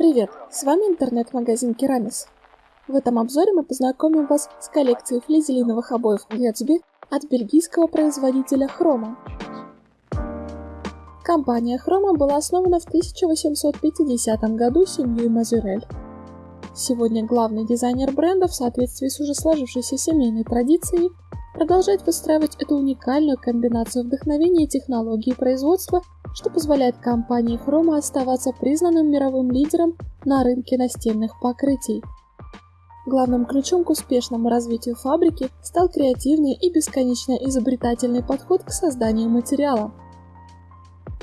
Привет! С вами интернет-магазин Керамис. В этом обзоре мы познакомим вас с коллекцией флизелиновых обоев Gatsby от бельгийского производителя Хрома. Компания Хрома была основана в 1850 году семьей Мазюрель. Сегодня главный дизайнер бренда в соответствии с уже сложившейся семейной традицией продолжает выстраивать эту уникальную комбинацию вдохновения и технологии производства что позволяет компании Chroma оставаться признанным мировым лидером на рынке настенных покрытий. Главным ключом к успешному развитию фабрики стал креативный и бесконечно изобретательный подход к созданию материала.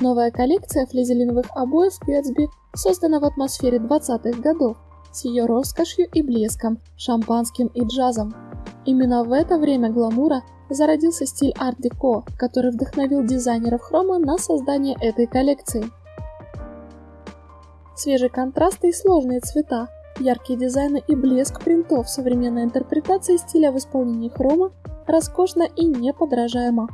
Новая коллекция флизелиновых обоев Gatsby создана в атмосфере 20-х годов с ее роскошью и блеском, шампанским и джазом. Именно в это время гламура зародился стиль арт-деко, который вдохновил дизайнеров хрома на создание этой коллекции. Свежие контрасты и сложные цвета, яркие дизайны и блеск принтов, современная интерпретация стиля в исполнении хрома роскошно и неподражаемо.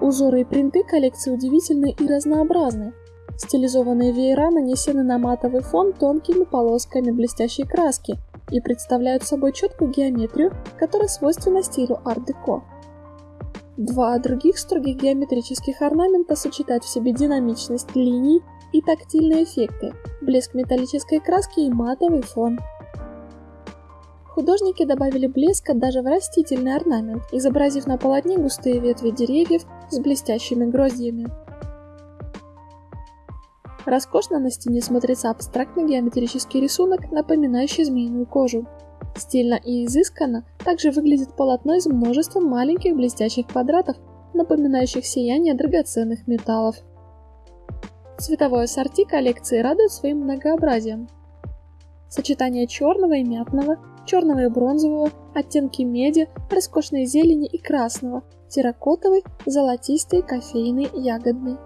Узоры и принты коллекции удивительны и разнообразны. Стилизованные веера нанесены на матовый фон тонкими полосками блестящей краски – и представляют собой четкую геометрию, которая свойственна стилю арт-деко. Два других строгих геометрических орнамента сочетают в себе динамичность линий и тактильные эффекты, блеск металлической краски и матовый фон. Художники добавили блеска даже в растительный орнамент, изобразив на полотне густые ветви деревьев с блестящими гроздьями. Роскошно на стене смотрится абстрактный геометрический рисунок, напоминающий змеиную кожу. Стильно и изысканно также выглядит полотно из множества маленьких блестящих квадратов, напоминающих сияние драгоценных металлов. Цветовое ассорти коллекции радует своим многообразием. Сочетание черного и мятного, черного и бронзового, оттенки меди, роскошной зелени и красного, терракотовый, золотистый, кофейный, ягодный.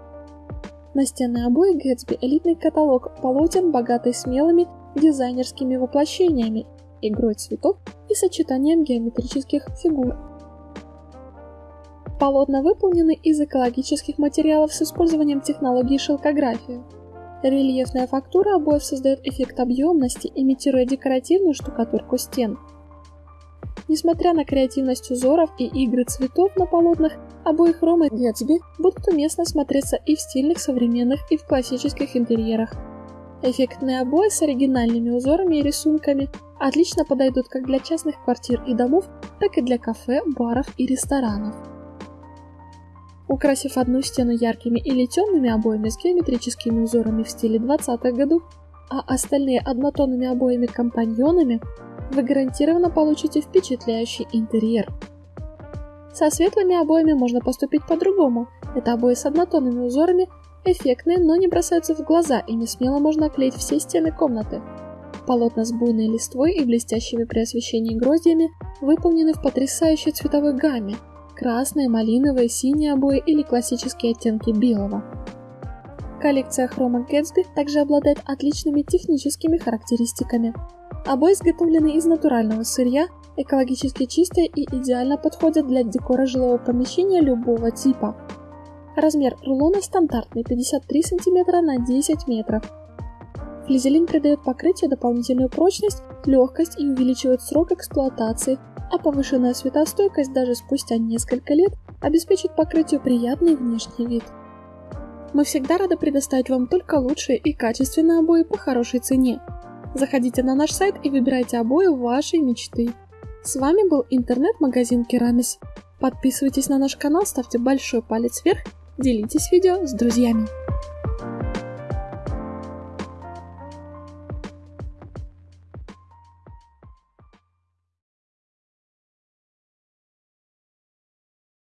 Настенные обои Гэтсби – элитный каталог полотен, богатый смелыми дизайнерскими воплощениями, игрой цветов и сочетанием геометрических фигур. Полотна выполнены из экологических материалов с использованием технологии шелкографии. Рельефная фактура обоев создает эффект объемности, имитируя декоративную штукатурку стен – Несмотря на креативность узоров и игры цветов на полотнах, обои Хрома и Гэтсби будут уместно смотреться и в стильных современных, и в классических интерьерах. Эффектные обои с оригинальными узорами и рисунками отлично подойдут как для частных квартир и домов, так и для кафе, баров и ресторанов. Украсив одну стену яркими или темными обоями с геометрическими узорами в стиле 20-х годов, а остальные однотонными обоями-компаньонами, вы гарантированно получите впечатляющий интерьер. Со светлыми обоями можно поступить по-другому. Это обои с однотонными узорами, эффектные, но не бросаются в глаза, и не смело можно оклеить все стены комнаты. Полотна с буйной листвой и блестящими при освещении гроздьями выполнены в потрясающей цветовой гамме – красные, малиновые, синие обои или классические оттенки белого. Коллекция Chroma Gatsby также обладает отличными техническими характеристиками. Обои изготовлены из натурального сырья, экологически чистые и идеально подходят для декора жилого помещения любого типа. Размер рулона стандартный 53 см на 10 метров. Флизелин придает покрытию дополнительную прочность, легкость и увеличивает срок эксплуатации, а повышенная светостойкость даже спустя несколько лет обеспечит покрытию приятный внешний вид. Мы всегда рады предоставить вам только лучшие и качественные обои по хорошей цене. Заходите на наш сайт и выбирайте обои вашей мечты. С вами был интернет-магазин Керамис. Подписывайтесь на наш канал, ставьте большой палец вверх, делитесь видео с друзьями.